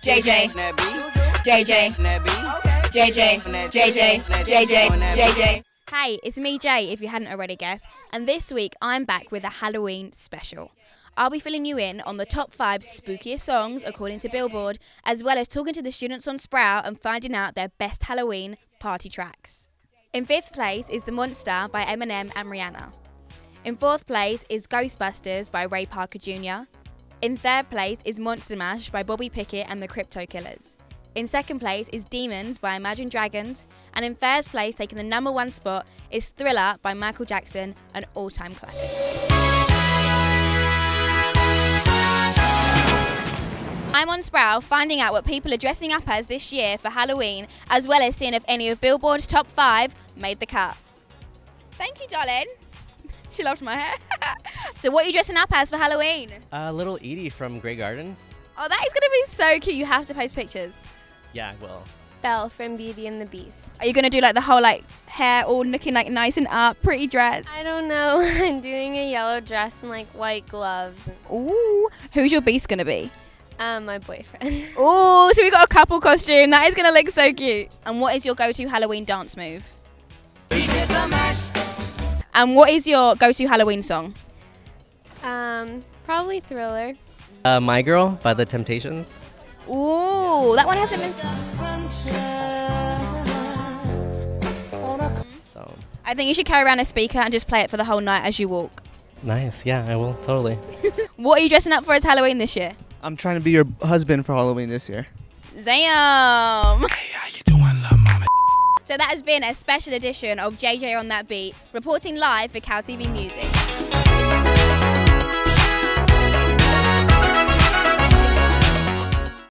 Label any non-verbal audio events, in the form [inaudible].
JJ, JJ, JJ, JJ, JJ, JJ. Hey, it's me, Jay, if you hadn't already guessed, and this week I'm back with a Halloween special. I'll be filling you in on the top five spookiest songs according to Billboard, as well as talking to the students on Sproul and finding out their best Halloween party tracks. In fifth place is The Monster by Eminem and Rihanna. In fourth place is Ghostbusters by Ray Parker Jr. In third place is Monster Mash by Bobby Pickett and the Crypt-Kickers. In second place is Demons by Imagine Dragons. And in first place, taking the number one spot, is Thriller by Michael Jackson, an all time classic. I'm on Sproul finding out what people are dressing up as this year for Halloween, as well as seeing if any of Billboard's top five made the cut. Thank you, darling. [laughs] she loved my hair. [laughs] so, what are you dressing up as for Halloween? Uh, little Edie from Grey Gardens. Oh, that is going to be so cute. You have to post pictures. Yeah, I will. Belle from Beauty and the Beast. Are you going to do like the whole like hair all looking like nice and up, pretty dress? I don't know. [laughs] I'm doing a yellow dress and like white gloves. Ooh, who's your beast going to be? Um, my boyfriend. [laughs] Ooh, so we got a couple costume. That is going to look so cute. And what is your go-to Halloween dance move? And what is your go-to Halloween song? Um, probably Thriller. Uh, My Girl by The Temptations. Ooh, that one hasn't been. So I think you should carry around a speaker and just play it for the whole night as you walk. nice. Yeah, I will totally. [laughs] What are you dressing up for as Halloween this year? I'm trying to be your husband for Halloween this year. Zam! So that has been a special edition of JJ on That Beat, reporting live for Cal TV Music.